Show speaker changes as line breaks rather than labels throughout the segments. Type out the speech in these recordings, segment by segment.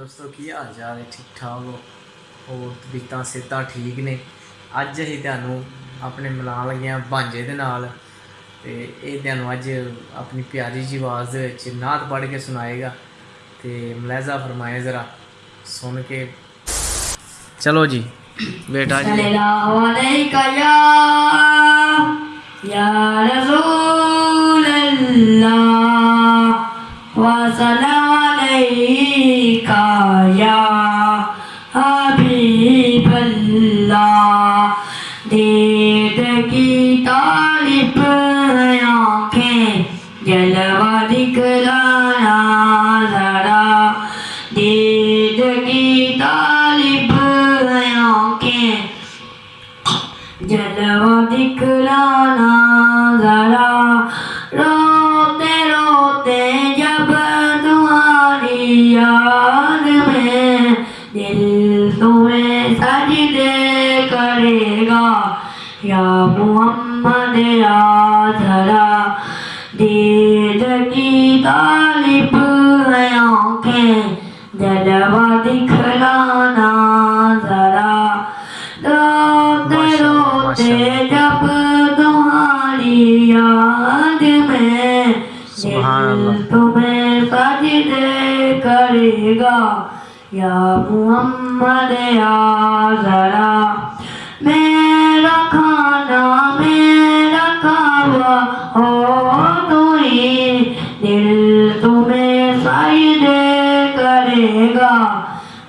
دوستوں کی حال چال ٹھیک ٹھاک ہو اور ٹھیک نے اج تلانگیاں بانجے دونوں اج اپنی پیاری جی آباز نات پڑھ کے سنا گا تو ملزہ فرمائے ذرا سن کے چلو جی بیٹا جی
یا حبیب اللہ دید کی طالب آنکھیں جلوہ دکھلایا ذرا۔ دید کی طالب آنکھیں جلوہ دکھلانا ذرا۔ روتے روتے جب دعا لیا۔ یا محمد یا ذرا دید کی طالب ہے آنکھیں جلوہ دکھلانا ذرا۔ روتے روتے جب تمہاری یاد میں دل تمہیں سجدے کرے گا۔ یا محمد میں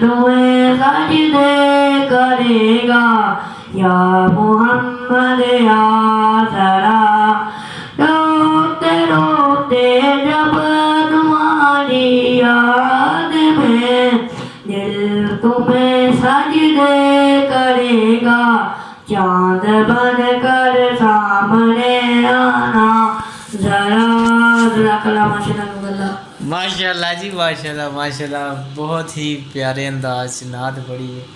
دعے سجدے کرے گا یا محمد یا سرا روتے روتے جب تمہاری یاد میں دل تمہیں سجدے کرے گا چاند بن کر سامنے آنا ذرا ذرا کلام شنگ
ਮਾਸ਼ਾਅੱਲਾ ਜੀ ਮਾਸ਼ਾਅੱਲਾ ਮਾਸ਼ਾਅੱਲਾ। ਬਹੁਤ ਹੀ ਪਿਆਰੇ ਅੰਦਾਜ਼ 'ਚ ਨਾਤ ਪੜੀ ਹੈ।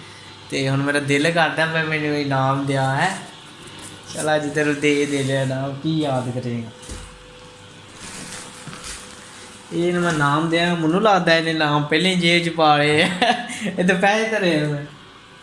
ਤੇ ਹੁਣ ਮੇਰਾ ਦਿਲ ਕਰਦਾ ਮੈਂ ਮੈਨੂੰ ਇਨਾਮ ਦਿਆ ਹੈ। ਚਲ ਅੱਜ ਤੈਨੂੰ ਦੇ ਦੇ ਨਾਮ ਕੀ ਯਾਦ ਕਰੇਗਾ। ਇਹ ਨੂੰ ਮੈਂ ਨਾਮ ਦਿਆ ਮੈਨੂੰ ਲੱਗਦਾ ਇਹਨੇ ਨਾਮ ਪਹਿਲੇ ਜੇਬ 'ਚ ਪਾ ਲਏ। ਇਹ ਤਾਂ ਪੈਸੇ ਧਰੇ ਮੈਂ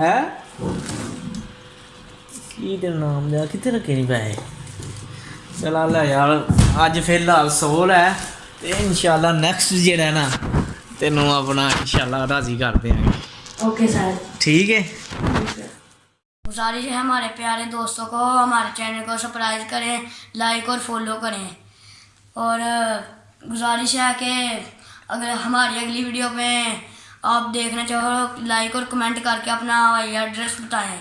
ਹੈ? ਕੀ ਤੇ ਨਾਮ ਦਿਆ ਕਿੱਥੇ ਰੱਖੇ ਨਹੀਂ ਪੈਸੇ? ਚਲਾ ਲੈ ਯਾਰ ਅੱਜ ਫਿਲਹਾਲ ਸੋਲ ਹੈ। ਤੇ ਇਨਸ਼ਾਅੱਲਾ ਨੈਕਸਟ ਜਿਹੜਾ ਹੈ اپنا ਤੈਨੂੰ ਆਪਣਾ ਇਨਸ਼ਾਅੱਲਾ ਰਾਜ਼ੀ ਕਰ گے
اوکے سر
ٹھیک ہے
گزارش ہے ہمارے پیارے دوستوں کو ہمارے چینل کو سپرائز کریں لائک اور فالو کریں اور گزارش ہے کہ اگر ہماری اگلی ویڈیو میں آپ دیکھنا چاہو لائک اور کمنٹ کر کے اپنا ایڈریس بتائیں